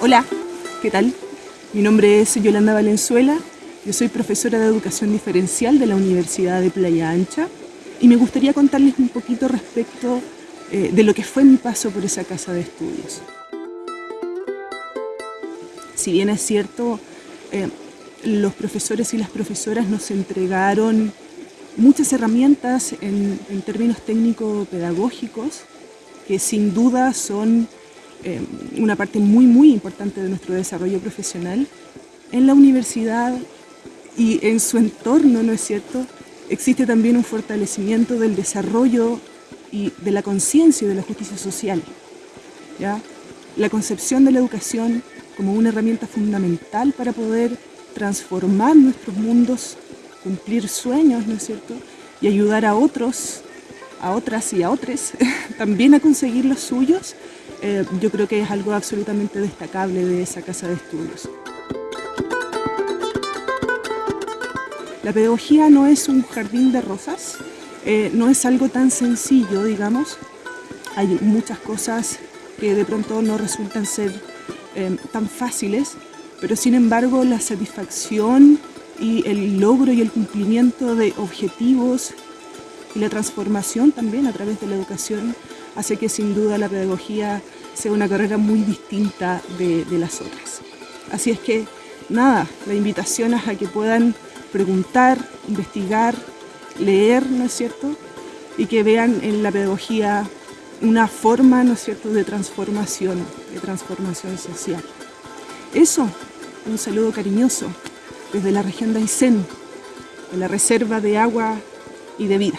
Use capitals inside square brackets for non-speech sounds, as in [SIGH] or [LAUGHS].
Hola, ¿qué tal? Mi nombre es Yolanda Valenzuela, yo soy profesora de Educación Diferencial de la Universidad de Playa Ancha y me gustaría contarles un poquito respecto eh, de lo que fue mi paso por esa casa de estudios. Si bien es cierto, eh, los profesores y las profesoras nos entregaron muchas herramientas en, en términos técnico-pedagógicos que sin duda son eh, una parte muy, muy importante de nuestro desarrollo profesional. En la universidad y en su entorno, ¿no es cierto?, existe también un fortalecimiento del desarrollo y de la conciencia y de la justicia social. ¿ya? La concepción de la educación como una herramienta fundamental para poder transformar nuestros mundos, cumplir sueños, ¿no es cierto?, y ayudar a otros, a otras y a otros [LAUGHS] también a conseguir los suyos, eh, yo creo que es algo absolutamente destacable de esa casa de estudios. La pedagogía no es un jardín de rosas, eh, no es algo tan sencillo, digamos. Hay muchas cosas que de pronto no resultan ser eh, tan fáciles, pero sin embargo la satisfacción y el logro y el cumplimiento de objetivos y la transformación también a través de la educación hace que sin duda la pedagogía sea una carrera muy distinta de, las otras. Así es que, nada, la invitación es a que puedan preguntar, investigar, leer, ¿no es cierto? Y que vean en la pedagogía una forma, ¿no es cierto?, de transformación, de transformación social. Eso, un saludo cariñoso desde la región de Aysén, de la Reserva de Agua y de Vida.